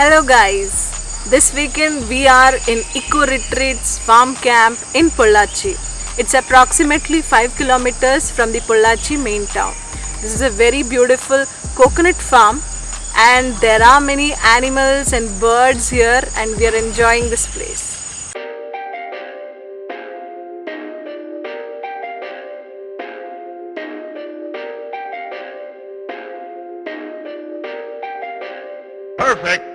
Hello guys, this weekend we are in Eco Retreats Farm Camp in Pollachi. It's approximately 5 kilometers from the Pollachi main town. This is a very beautiful coconut farm and there are many animals and birds here and we are enjoying this place. Perfect.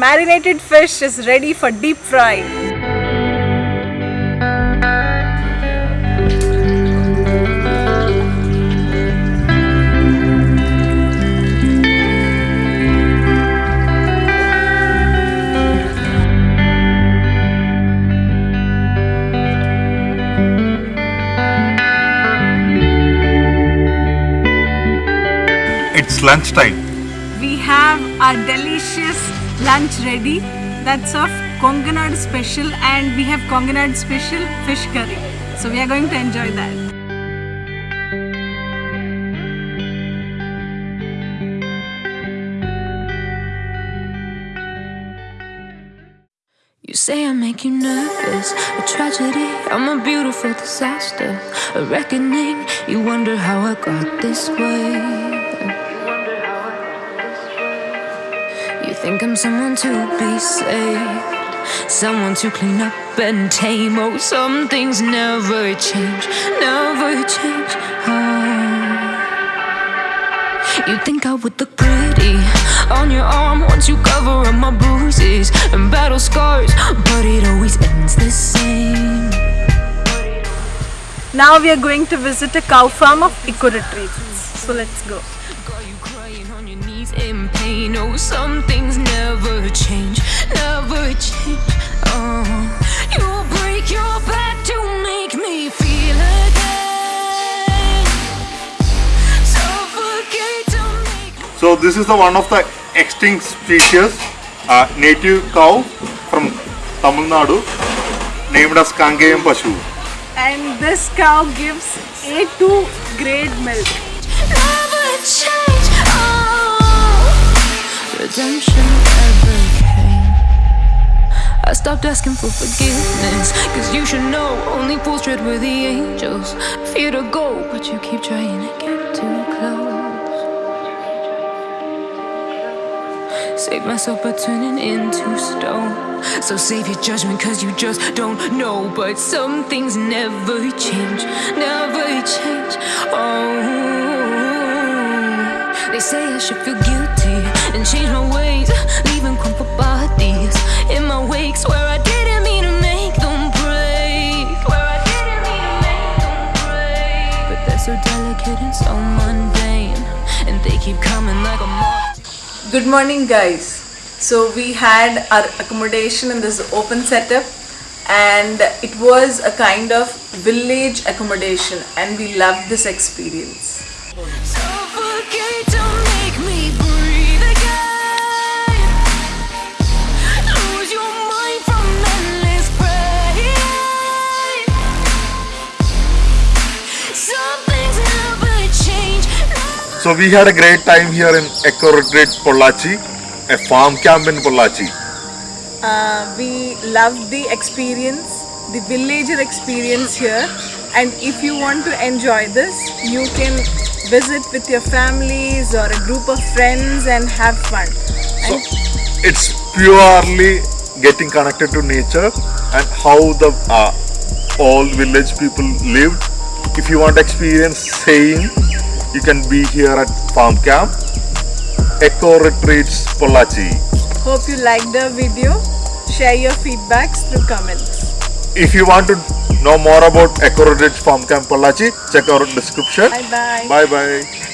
Marinated fish is ready for deep fry. It's lunchtime. We have our delicious lunch ready. That's of Konganad special and we have Konganad special fish curry. So we are going to enjoy that. You say I make you nervous, a tragedy. I'm a beautiful disaster, a reckoning. You wonder how I got this way. Think I'm someone to be saved, someone to clean up and tame. Oh, some things never change, never change. Oh. You think I would look pretty on your arm once you cover up my bruises and battle scars, but it always ends the same. Now we are going to visit a cow farm of Eco Retreats. So let's go. Got you crying on your knees in pain. Oh, some things never change, never change. Oh, you break your back to make me feel again. Suffocate to make. So this is the one of the extinct species, uh, native cow from Tamil Nadu, named as Kangayam Pashu. And this cow gives A2 grade milk. Never change. Oh, redemption came. I stopped asking for forgiveness, cause you should know only fools tread with the angels. Fear to go, but you keep trying to get too close. Save myself by turning into stone. So save your judgment, cause you just don't know. But some things never change, never change. Oh, they say I should feel guilty and change my ways, leaving crumpled bodies in my wake. Swear I didn't mean to make them break. Swear I didn't mean to make them break. But they're so delicate and so mundane, and they keep coming like a moth. Good morning, guys. So we had our accommodation in this open setup, and it was a kind of village accommodation and we loved this experience. So we had a great time here in Eco Retreat Pollachi, a farm camp in Pollachi. Uh, we loved the experience, the villager experience here. And if you want to enjoy this, you can visit with your families or a group of friends and have fun. So And it's purely getting connected to nature and how the uh, all village people lived. If you want to experience same, you can be here at farm camp, Eco Retreats Pollachi. hope you liked the video. Share your feedbacks through comments. If you want to know more about Eco Retreats Farm Camp Pollachi, check our description. Bye bye. Bye bye.